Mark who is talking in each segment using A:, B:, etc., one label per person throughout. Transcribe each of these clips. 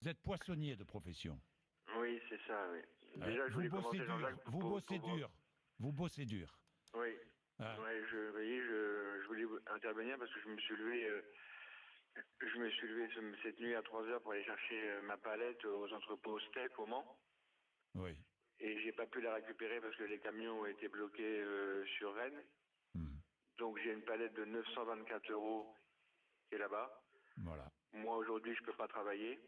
A: Vous êtes poissonnier de profession.
B: Oui, c'est ça, oui.
A: Déjà, je vous bossez dur. Vous bossez dur. Vous bossez dur.
B: Oui. Ah. Ouais, je, je, je, voulais intervenir parce que je me suis levé, euh, je me suis levé cette nuit à 3 heures pour aller chercher euh, ma palette aux entrepôts Steak au Mans.
A: Oui.
B: Et j'ai pas pu la récupérer parce que les camions ont été bloqués euh, sur Rennes. Hmm. Donc j'ai une palette de 924 euros qui est là-bas.
A: Voilà.
B: Moi aujourd'hui je peux pas travailler.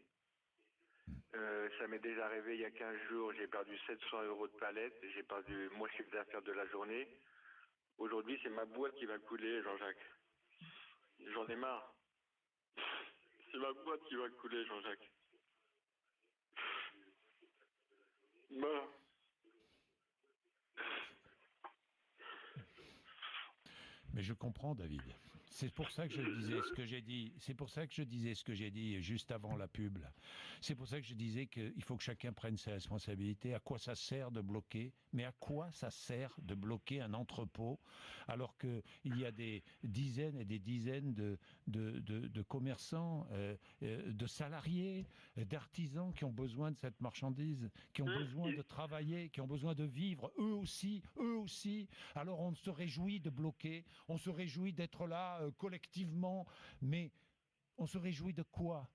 B: Euh, ça m'est déjà arrivé il y a 15 jours, j'ai perdu 700 euros de palette, j'ai perdu mon chiffre d'affaires de la journée. Aujourd'hui, c'est ma boîte qui va couler, Jean-Jacques. J'en ai marre. C'est ma boîte qui va couler, Jean-Jacques.
A: Mais je comprends, David. C'est pour ça que je disais ce que j'ai dit. C'est pour ça que je disais ce que j'ai dit juste avant la pub. C'est pour ça que je disais qu'il faut que chacun prenne ses responsabilités. À quoi ça sert de bloquer? Mais à quoi ça sert de bloquer un entrepôt alors qu'il y a des dizaines et des dizaines de, de, de, commerçants, euh, euh, de salariés, d'artisans qui ont besoin de cette marchandise, qui ont mmh. besoin de travailler, qui ont besoin de vivre, eux aussi, eux aussi. Alors on se réjouit de bloquer, on se réjouit d'être là euh, collectivement, mais on se réjouit de quoi?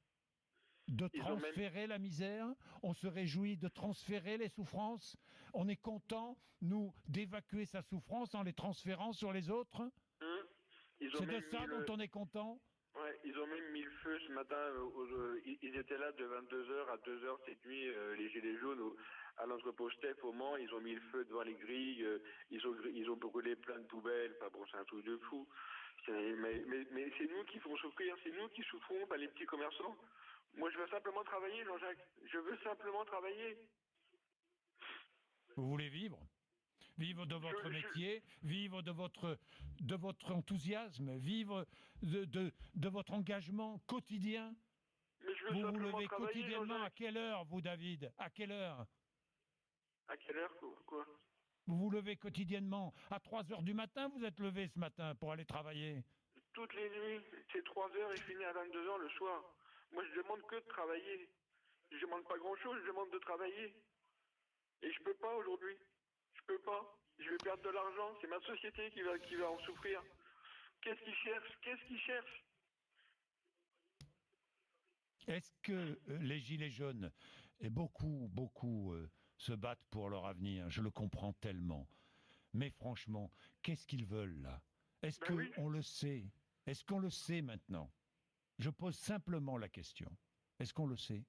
A: De transférer la misère, on se réjouit de transférer les souffrances, on est content, nous, d'évacuer sa souffrance en les transférant sur les autres mmh. C'est de ça dont on est content
B: Ouais, ils ont même mis le feu ce matin. Euh, ils étaient là de 22h à 2h cette nuit, euh, les Gilets jaunes, à l'entrepôt Steph au Mans. Ils ont mis le feu devant les grilles. Euh, ils, ont, ils ont brûlé plein de poubelles. Enfin bon, c'est un truc de fou. Mais, mais, mais c'est nous qui font souffrir. C'est nous qui souffrons, pas les petits commerçants. Moi, je veux simplement travailler, Jean-Jacques. Je veux simplement travailler.
A: Vous voulez vivre? Vivre de votre métier, vivre de votre, de votre enthousiasme, vivre de, de, de votre engagement quotidien?
B: vous
A: vous levez quotidiennement à quelle heure, vous, David? À quelle heure?
B: À quelle heure, quoi?
A: Vous vous levez quotidiennement À 3 heures du matin, vous êtes levé ce matin pour aller travailler?
B: Toutes les nuits, c'est 3 heures et je finis à 22 heures le soir. Moi, je demande que de travailler. Je demande pas grand-chose, je demande de travailler. Et je peux pas aujourd'hui. Je peux pas. Je vais perdre de l'argent. C'est ma société qui va, qui va en souffrir. Qu'est-ce qu'ils cherchent? Qu'est-ce qu'ils cherchent?
A: Est-ce que euh, les Gilets jaunes, et beaucoup, beaucoup euh, se battent pour leur avenir? Je le comprends tellement. Mais franchement, qu'est-ce qu'ils veulent là? Est-ce ben qu'on le sait? Est-ce qu'on le sait maintenant? Je pose simplement la question. Est-ce qu'on le sait?